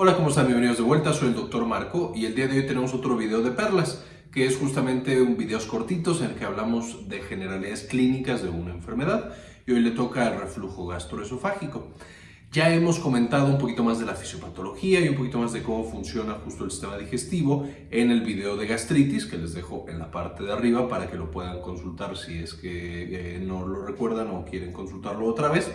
Hola, ¿cómo están? Bienvenidos de vuelta, soy el Dr. Marco y el día de hoy tenemos otro video de perlas, que es justamente un videos cortitos en el que hablamos de generalidades clínicas de una enfermedad y hoy le toca el reflujo gastroesofágico. Ya hemos comentado un poquito más de la fisiopatología y un poquito más de cómo funciona justo el sistema digestivo en el video de gastritis que les dejo en la parte de arriba para que lo puedan consultar si es que eh, no lo recuerdan o quieren consultarlo otra vez.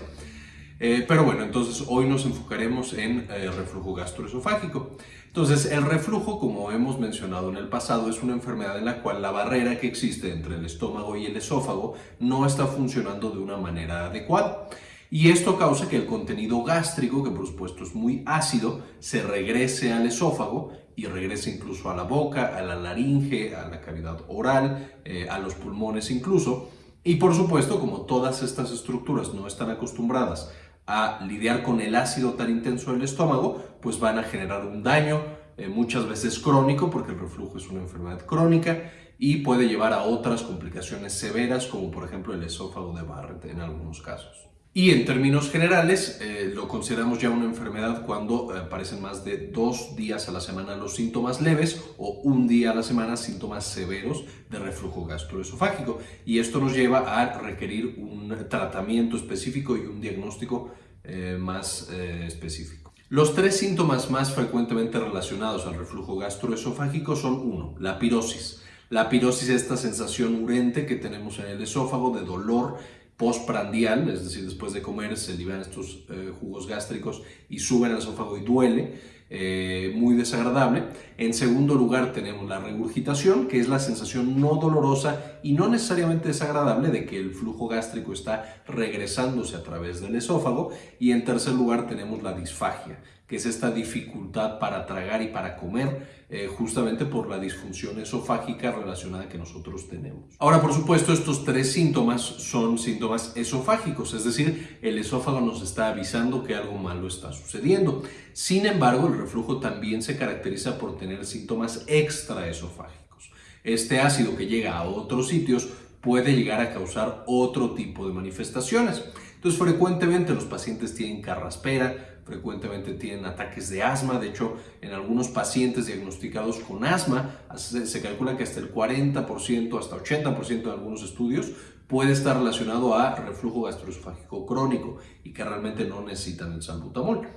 Eh, pero bueno, entonces hoy nos enfocaremos en eh, reflujo gastroesofágico. Entonces, el reflujo, como hemos mencionado en el pasado, es una enfermedad en la cual la barrera que existe entre el estómago y el esófago no está funcionando de una manera adecuada. Y esto causa que el contenido gástrico, que por supuesto es muy ácido, se regrese al esófago y regrese incluso a la boca, a la laringe, a la cavidad oral, eh, a los pulmones incluso. Y por supuesto, como todas estas estructuras no están acostumbradas a lidiar con el ácido tan intenso del estómago, pues van a generar un daño eh, muchas veces crónico, porque el reflujo es una enfermedad crónica y puede llevar a otras complicaciones severas, como por ejemplo el esófago de Barrett en algunos casos. Y en términos generales, eh, lo consideramos ya una enfermedad cuando eh, aparecen más de dos días a la semana los síntomas leves o un día a la semana síntomas severos de reflujo gastroesofágico. Y esto nos lleva a requerir un tratamiento específico y un diagnóstico eh, más específico. Los tres síntomas más frecuentemente relacionados al reflujo gastroesofágico son uno, la pirosis. La pirosis es esta sensación urente que tenemos en el esófago de dolor postprandial, es decir, después de comer se liberan estos eh, jugos gástricos y suben al esófago y duele, eh, muy desagradable. En segundo lugar tenemos la regurgitación, que es la sensación no dolorosa y no necesariamente desagradable de que el flujo gástrico está regresándose a través del esófago. Y en tercer lugar tenemos la disfagia, que es esta dificultad para tragar y para comer, eh, justamente por la disfunción esofágica relacionada que nosotros tenemos. Ahora, por supuesto, estos tres síntomas son síntomas esofágicos, es decir, el esófago nos está avisando que algo malo está sucediendo. Sin embargo, el reflujo también se caracteriza por tener síntomas extraesofágicos. Este ácido que llega a otros sitios puede llegar a causar otro tipo de manifestaciones. Entonces, frecuentemente los pacientes tienen carraspera, frecuentemente tienen ataques de asma. De hecho, en algunos pacientes diagnosticados con asma, se calcula que hasta el 40%, hasta 80% de algunos estudios puede estar relacionado a reflujo gastroesofágico crónico y que realmente no necesitan el salbutamol.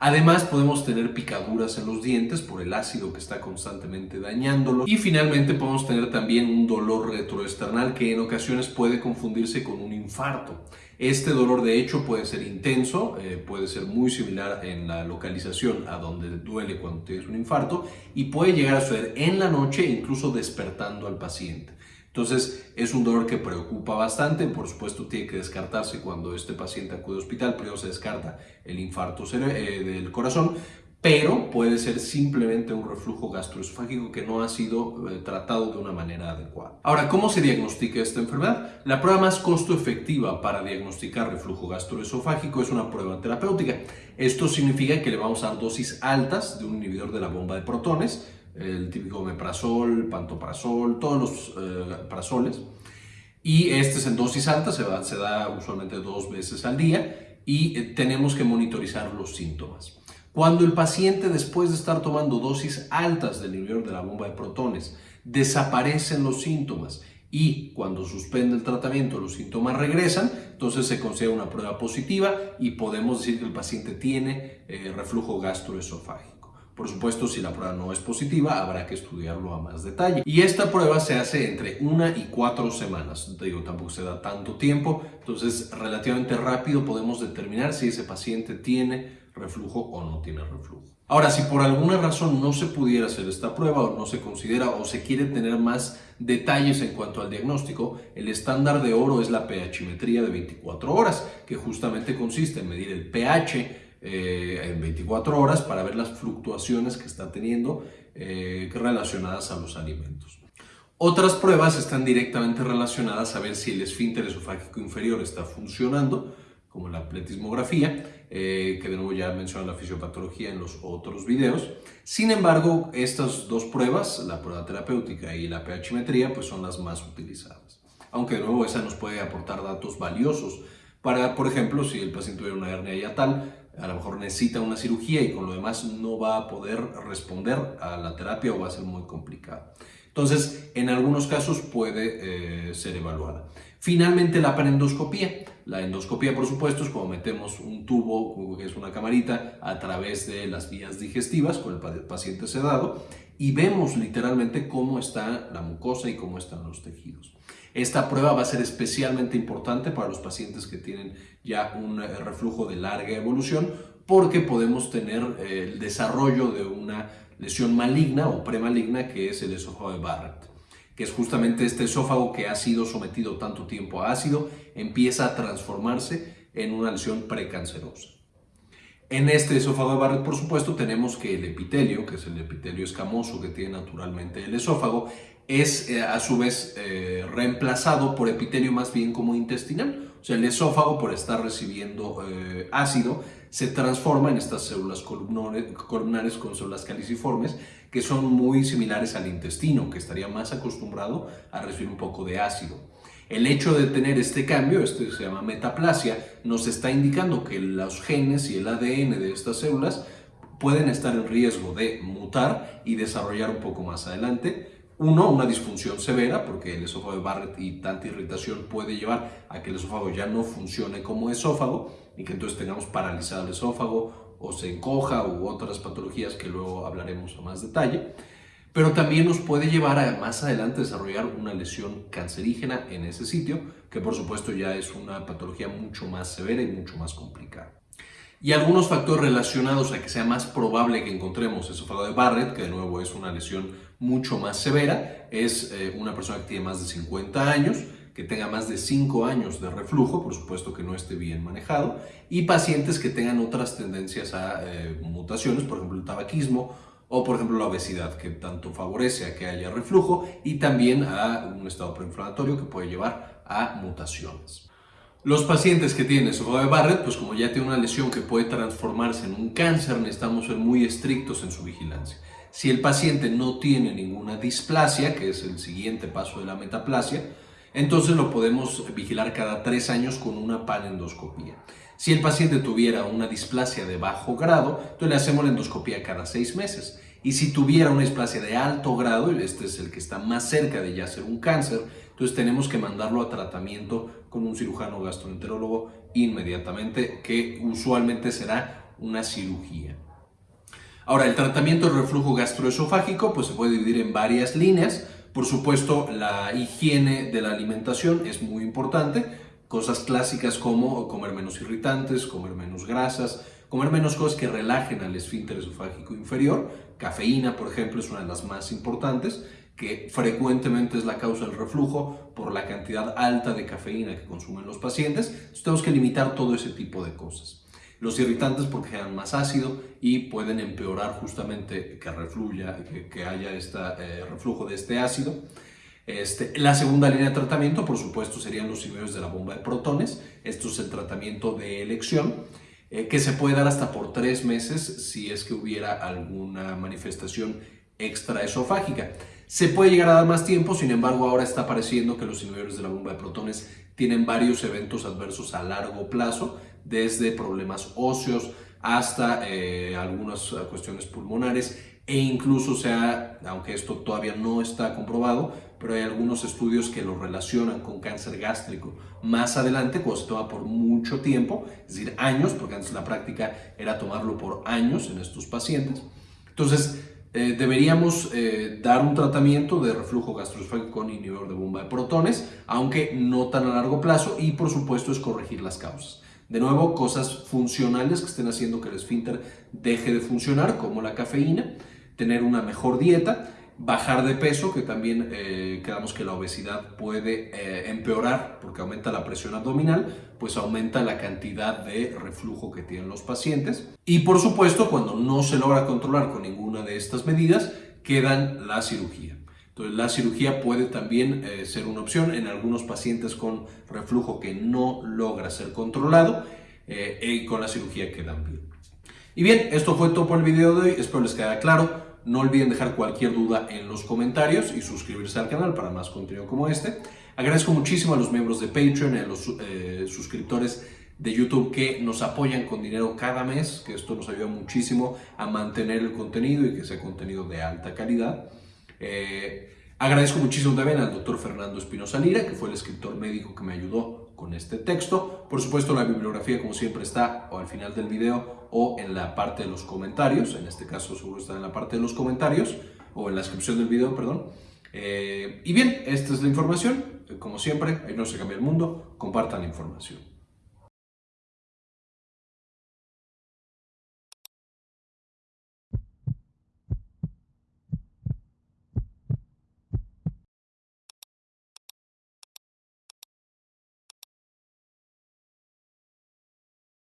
Además podemos tener picaduras en los dientes por el ácido que está constantemente dañándolo. Y finalmente podemos tener también un dolor retroesternal que en ocasiones puede confundirse con un infarto. Este dolor de hecho puede ser intenso, eh, puede ser muy similar en la localización a donde duele cuando tienes un infarto y puede llegar a suceder en la noche incluso despertando al paciente. Entonces es un dolor que preocupa bastante, por supuesto tiene que descartarse cuando este paciente acude al hospital, primero se descarta el infarto eh, del corazón, pero puede ser simplemente un reflujo gastroesofágico que no ha sido eh, tratado de una manera adecuada. Ahora, ¿cómo se diagnostica esta enfermedad? La prueba más costo efectiva para diagnosticar reflujo gastroesofágico es una prueba terapéutica. Esto significa que le vamos a dar dosis altas de un inhibidor de la bomba de protones, el típico meprazol, pantoprazol, todos los eh, prazoles. Y este es en dosis alta, se, se da usualmente dos veces al día y eh, tenemos que monitorizar los síntomas. Cuando el paciente después de estar tomando dosis altas del inhibidor de la bomba de protones desaparecen los síntomas y cuando suspende el tratamiento los síntomas regresan, entonces se considera una prueba positiva y podemos decir que el paciente tiene eh, reflujo gastroesofágico. Por supuesto, si la prueba no es positiva, habrá que estudiarlo a más detalle. Y esta prueba se hace entre una y cuatro semanas. Te digo, tampoco se da tanto tiempo, entonces relativamente rápido podemos determinar si ese paciente tiene reflujo o no tiene reflujo. Ahora, si por alguna razón no se pudiera hacer esta prueba o no se considera o se quiere tener más detalles en cuanto al diagnóstico, el estándar de oro es la pHmetría de 24 horas, que justamente consiste en medir el pH eh, en 24 horas para ver las fluctuaciones que está teniendo eh, relacionadas a los alimentos. Otras pruebas están directamente relacionadas a ver si el esfínter esofágico inferior está funcionando, como la pletismografía, eh, que de nuevo ya mencioné la fisiopatología en los otros videos. Sin embargo, estas dos pruebas, la prueba terapéutica y la pHmetría, pues son las más utilizadas. Aunque de nuevo esa nos puede aportar datos valiosos para, por ejemplo, si el paciente tuviera una hernia yatal, a lo mejor necesita una cirugía y con lo demás no va a poder responder a la terapia o va a ser muy complicado. Entonces, en algunos casos puede eh, ser evaluada. Finalmente, la panendoscopía. La endoscopía, por supuesto, es cuando metemos un tubo, que es una camarita, a través de las vías digestivas con el paciente sedado y vemos literalmente cómo está la mucosa y cómo están los tejidos. Esta prueba va a ser especialmente importante para los pacientes que tienen ya un eh, reflujo de larga evolución porque podemos tener eh, el desarrollo de una lesión maligna o premaligna que es el esófago de Barrett, que es justamente este esófago que ha sido sometido tanto tiempo a ácido, empieza a transformarse en una lesión precancerosa. En este esófago de Barrett, por supuesto, tenemos que el epitelio, que es el epitelio escamoso que tiene naturalmente el esófago, es eh, a su vez eh, reemplazado por epitelio más bien como intestinal. O sea, el esófago, por estar recibiendo eh, ácido, se transforma en estas células columnares con células caliciformes que son muy similares al intestino, que estaría más acostumbrado a recibir un poco de ácido. El hecho de tener este cambio, este se llama metaplasia, nos está indicando que los genes y el ADN de estas células pueden estar en riesgo de mutar y desarrollar un poco más adelante uno, una disfunción severa, porque el esófago de Barrett y tanta irritación puede llevar a que el esófago ya no funcione como esófago y que entonces tengamos paralizado el esófago o se encoja u otras patologías que luego hablaremos a más detalle. Pero también nos puede llevar a más adelante desarrollar una lesión cancerígena en ese sitio, que por supuesto ya es una patología mucho más severa y mucho más complicada. Y algunos factores relacionados a que sea más probable que encontremos esófago de Barrett, que de nuevo es una lesión mucho más severa es eh, una persona que tiene más de 50 años, que tenga más de 5 años de reflujo, por supuesto que no esté bien manejado, y pacientes que tengan otras tendencias a eh, mutaciones, por ejemplo el tabaquismo o por ejemplo la obesidad, que tanto favorece a que haya reflujo y también a un estado preinflamatorio que puede llevar a mutaciones. Los pacientes que tienen esófago de Barrett, pues como ya tiene una lesión que puede transformarse en un cáncer, necesitamos ser muy estrictos en su vigilancia. Si el paciente no tiene ninguna displasia, que es el siguiente paso de la metaplasia, entonces lo podemos vigilar cada tres años con una panendoscopía. Si el paciente tuviera una displasia de bajo grado, entonces le hacemos la endoscopía cada seis meses. Y si tuviera una displasia de alto grado, y este es el que está más cerca de ya ser un cáncer, entonces tenemos que mandarlo a tratamiento con un cirujano gastroenterólogo inmediatamente, que usualmente será una cirugía. Ahora, el tratamiento del reflujo gastroesofágico pues, se puede dividir en varias líneas. Por supuesto, la higiene de la alimentación es muy importante. Cosas clásicas como comer menos irritantes, comer menos grasas, comer menos cosas que relajen al esfínter esofágico inferior. Cafeína, por ejemplo, es una de las más importantes, que frecuentemente es la causa del reflujo por la cantidad alta de cafeína que consumen los pacientes. Tenemos que limitar todo ese tipo de cosas. Los irritantes porque generan más ácido y pueden empeorar justamente que refluya, que, haya este reflujo de este ácido. Este, la segunda línea de tratamiento, por supuesto, serían los inhibidores de la bomba de protones. Esto es el tratamiento de elección, eh, que se puede dar hasta por tres meses si es que hubiera alguna manifestación extraesofágica. Se puede llegar a dar más tiempo, sin embargo, ahora está apareciendo que los inhibidores de la bomba de protones tienen varios eventos adversos a largo plazo desde problemas óseos hasta eh, algunas cuestiones pulmonares e incluso sea, aunque esto todavía no está comprobado, pero hay algunos estudios que lo relacionan con cáncer gástrico más adelante, cuando se toma por mucho tiempo, es decir, años, porque antes la práctica era tomarlo por años en estos pacientes. Entonces, eh, deberíamos eh, dar un tratamiento de reflujo gastroesofágico con inhibidor de bomba de protones, aunque no tan a largo plazo, y por supuesto es corregir las causas. De nuevo, cosas funcionales que estén haciendo que el esfínter deje de funcionar, como la cafeína, tener una mejor dieta, bajar de peso, que también eh, que la obesidad puede eh, empeorar porque aumenta la presión abdominal, pues aumenta la cantidad de reflujo que tienen los pacientes. Y por supuesto, cuando no se logra controlar con ninguna de estas medidas, quedan la cirugía. Entonces, la cirugía puede también eh, ser una opción en algunos pacientes con reflujo que no logra ser controlado eh, y con la cirugía quedan bien. Y bien, esto fue todo por el video de hoy, espero les quede claro. No olviden dejar cualquier duda en los comentarios y suscribirse al canal para más contenido como este. Agradezco muchísimo a los miembros de Patreon y a los eh, suscriptores de YouTube que nos apoyan con dinero cada mes, que esto nos ayuda muchísimo a mantener el contenido y que sea contenido de alta calidad. Eh, agradezco muchísimo también al doctor Fernando Espinosa Lira, que fue el escritor médico que me ayudó con este texto. Por supuesto, la bibliografía, como siempre, está o al final del video o en la parte de los comentarios. En este caso, seguro está en la parte de los comentarios o en la descripción del video, perdón. Eh, y bien, esta es la información. Como siempre, ahí no se cambia el mundo. Compartan la información.